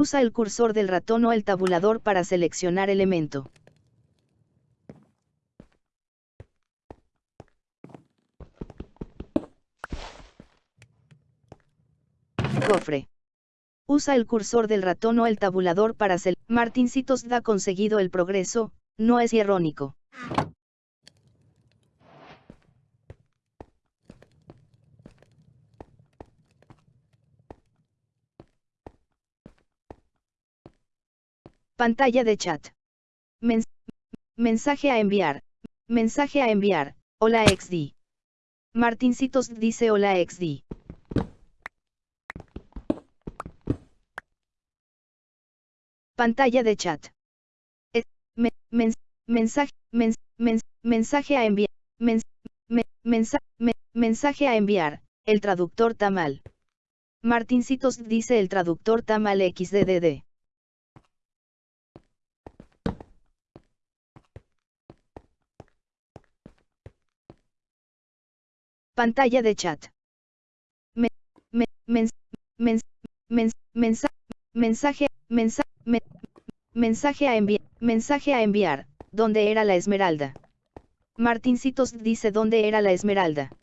Usa el cursor del ratón o el tabulador para seleccionar elemento. Cofre. Usa el cursor del ratón o el tabulador para seleccionar. Martincitos da conseguido el progreso, no es irónico. Pantalla de chat. mensaje a enviar. Mensaje a enviar. Hola XD. Martincitos dice hola XD. Pantalla de chat. mensaje, mensaje a enviar. mensaje a enviar. El traductor Tamal. Martincitos dice el traductor Tamal XDDD. Pantalla de chat. mensaje, mensaje a enviar, mensaje a enviar, ¿dónde era la esmeralda? Martincitos dice dónde era la esmeralda.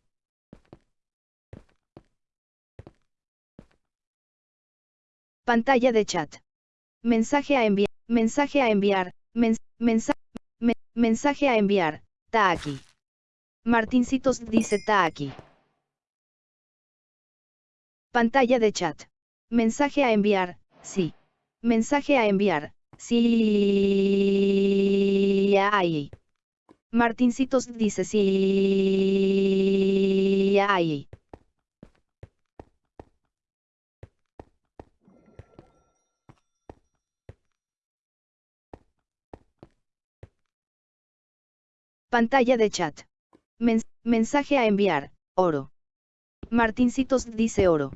Pantalla de chat. Mensaje a enviar, mensaje a enviar, mensaje a enviar, está aquí. Martincitos dice está aquí. Pantalla de chat. Mensaje a enviar, sí. Mensaje a enviar, sí. Ay. Martincitos dice sí. Ay. Pantalla de chat mensaje a enviar, oro. Martincitos dice oro.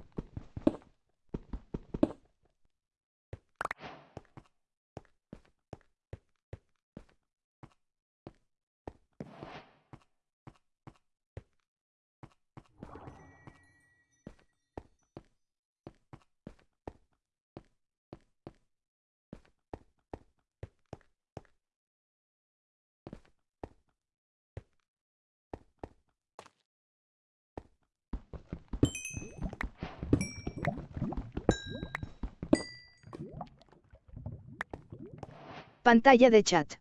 Pantalla de chat.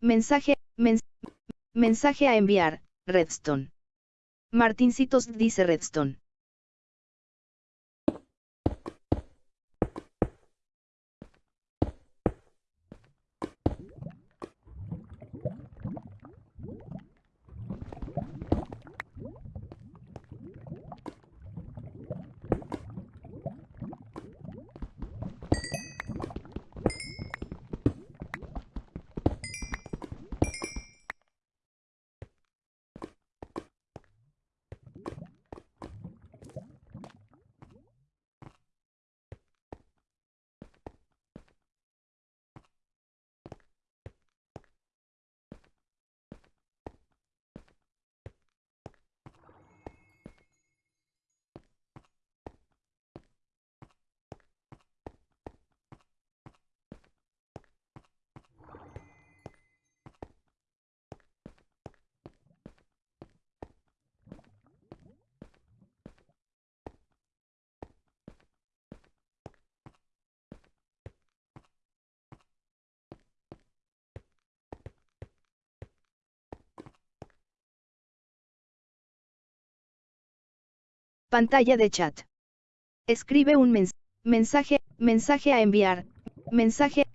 mensaje, mensaje a enviar, Redstone. Martincitos dice Redstone. Pantalla de chat. Escribe un mensaje, mensaje a enviar, mensaje,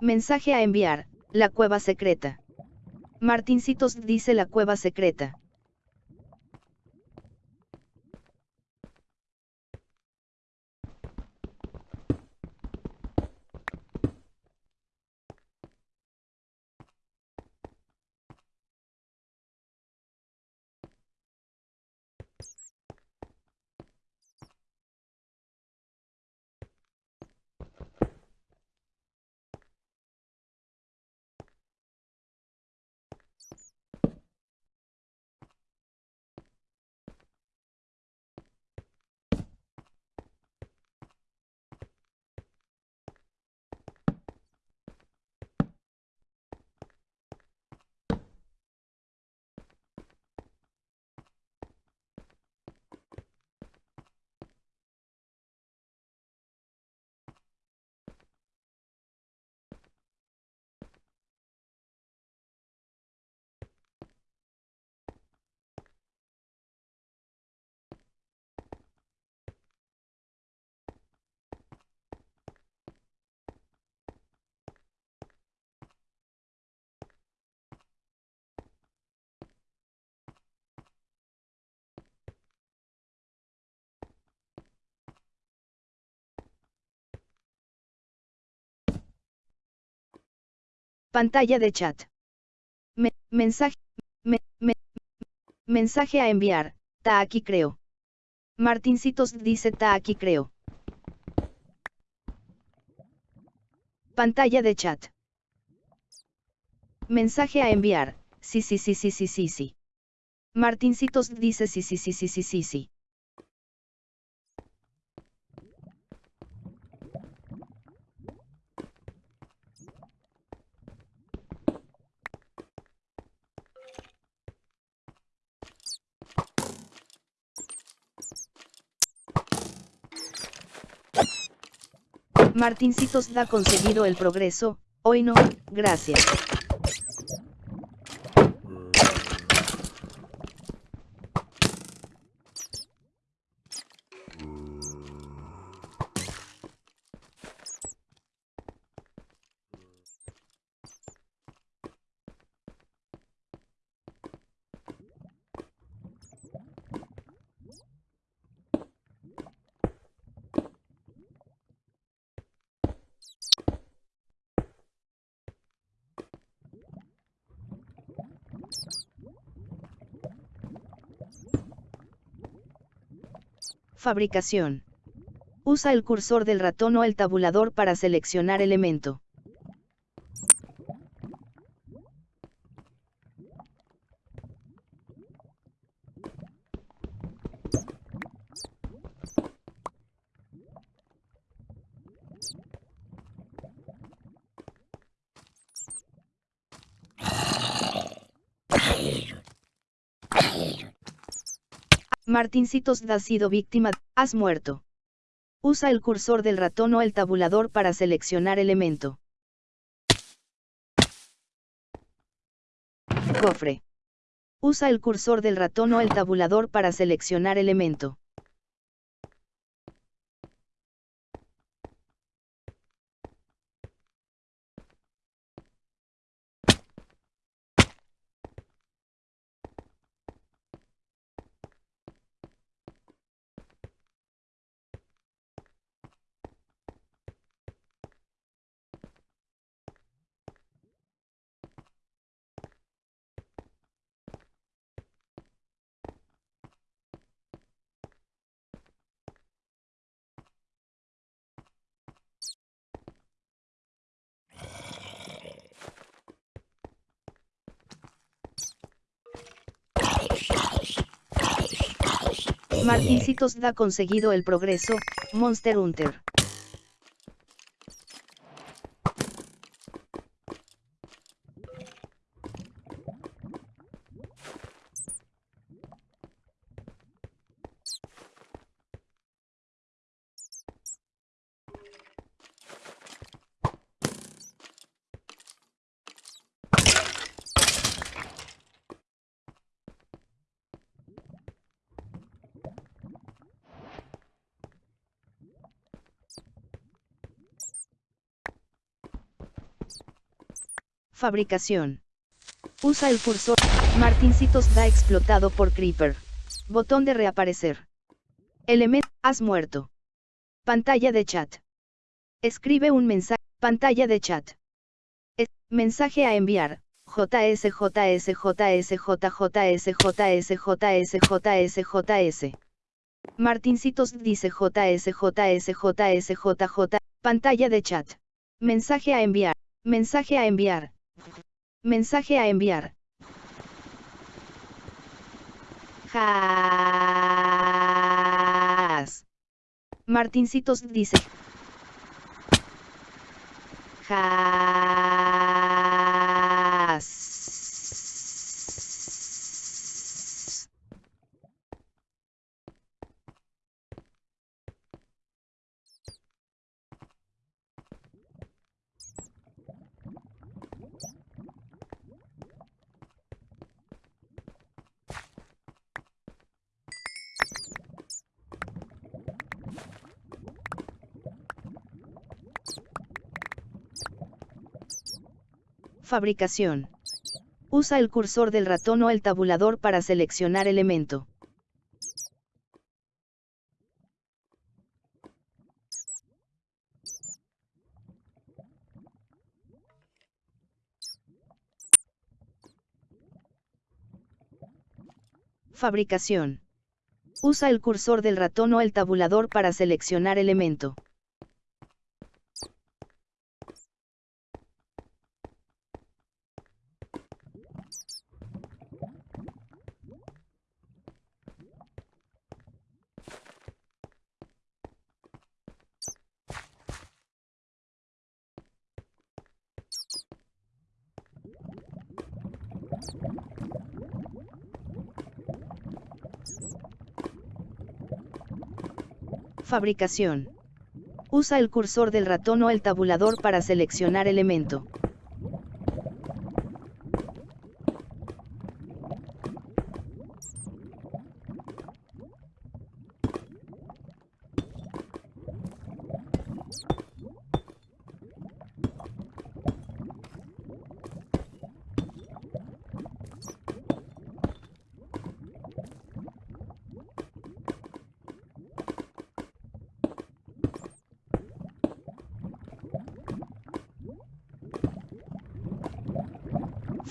mensaje a enviar, la cueva secreta. Martincitos dice la cueva secreta. Pantalla de chat. mensaje. mensaje a enviar. Ta aquí creo. Martincitos dice ta aquí creo. Pantalla de chat. Mensaje a enviar. Sí, sí, sí, sí, sí, sí, sí. Martincitos dice sí, sí, sí, sí, sí, sí, sí. Martincitos da conseguido el progreso, hoy no, gracias. Fabricación. Usa el cursor del ratón o el tabulador para seleccionar elemento. Martincitos ha sido víctima, has muerto. Usa el cursor del ratón o el tabulador para seleccionar elemento. Cofre. Usa el cursor del ratón o el tabulador para seleccionar elemento. Martincitos da conseguido el progreso, Monster Hunter. Fabricación. Usa el cursor. Martincitos da explotado por Creeper. Botón de reaparecer. Elemento. Has muerto. Pantalla de chat. Escribe un mensaje. Pantalla de chat. mensaje a enviar. JS JS JS JS JS JS JS JS Martincitos dice JS JS JS JJ. Pantalla de chat. Mensaje a enviar. Mensaje a enviar. Mensaje a enviar. Jas. Martincitos dice. Fabricación. Usa el cursor del ratón o el tabulador para seleccionar elemento. Fabricación. Usa el cursor del ratón o el tabulador para seleccionar elemento. Fabricación. Usa el cursor del ratón o el tabulador para seleccionar elemento.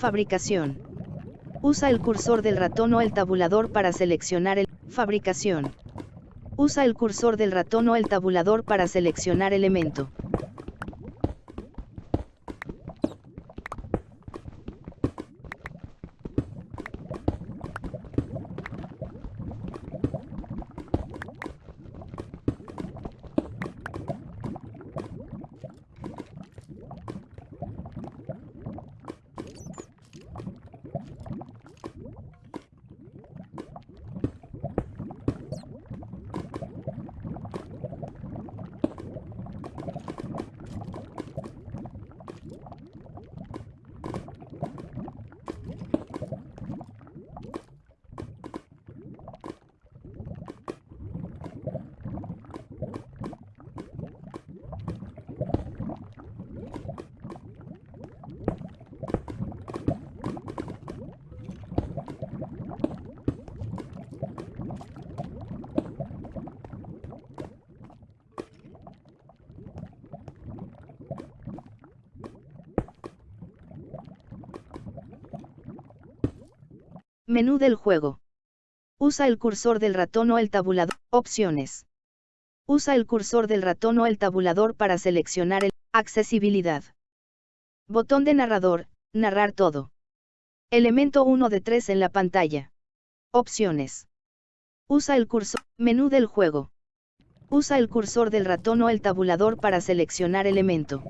Fabricación. Usa el cursor del ratón o el tabulador para seleccionar el... Fabricación. Usa el cursor del ratón o el tabulador para seleccionar elemento. Menú del juego. Usa el cursor del ratón o el tabulador. Opciones. Usa el cursor del ratón o el tabulador para seleccionar el accesibilidad. Botón de narrador, narrar todo. Elemento 1 de 3 en la pantalla. Opciones. Usa el cursor, menú del juego. Usa el cursor del ratón o el tabulador para seleccionar elemento.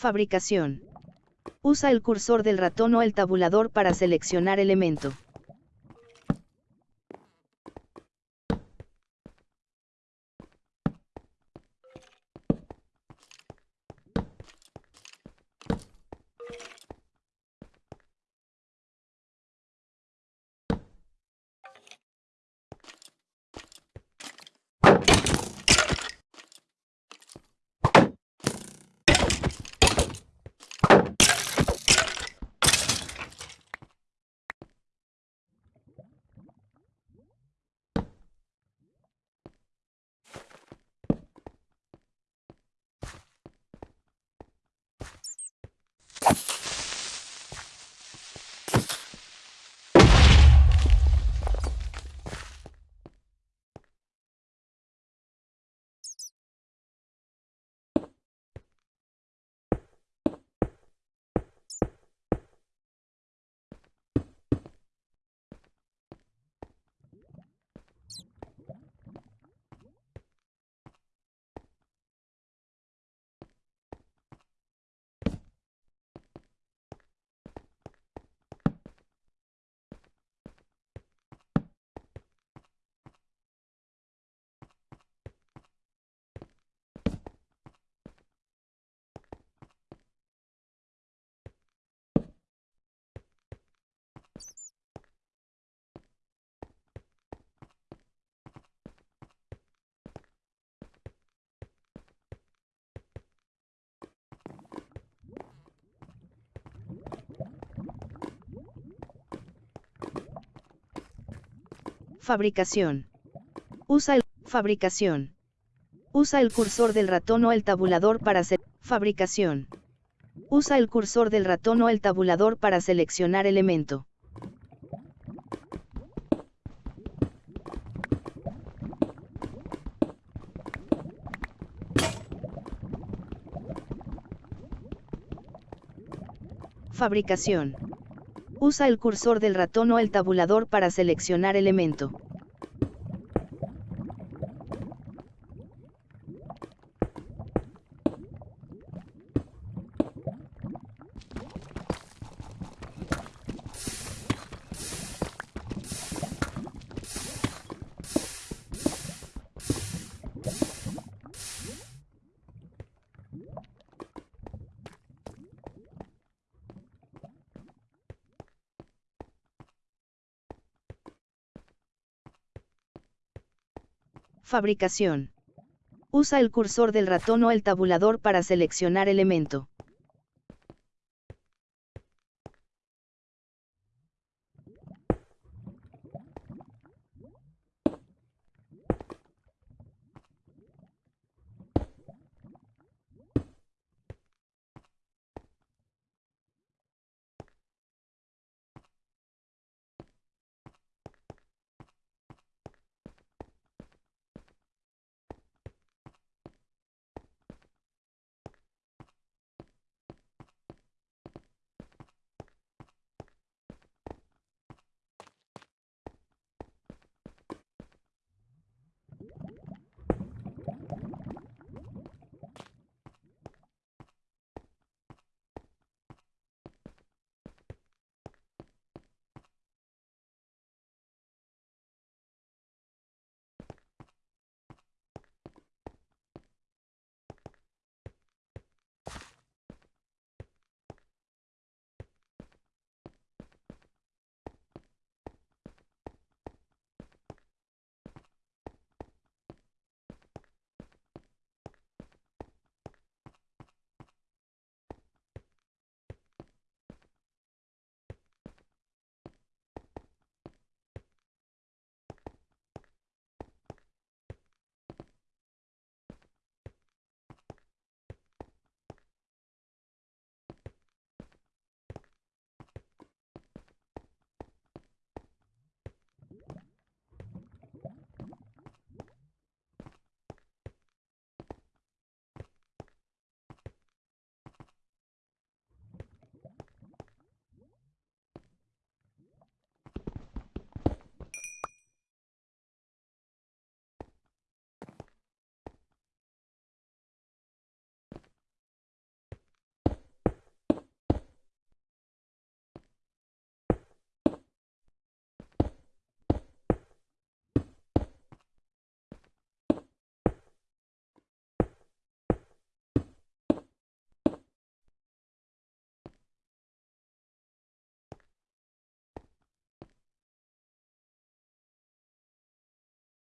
Fabricación. Usa el cursor del ratón o el tabulador para seleccionar elemento. Fabricación. Usa el fabricación. Usa el cursor del ratón o el tabulador para hacer fabricación. Usa el cursor del ratón o el tabulador para seleccionar elemento. Fabricación. Usa el cursor del ratón o el tabulador para seleccionar elemento. Fabricación. Usa el cursor del ratón o el tabulador para seleccionar elemento.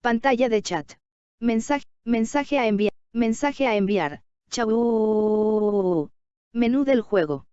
Pantalla de chat. Mensaje, mensaje a enviar, mensaje a enviar. Chau. Menú del juego.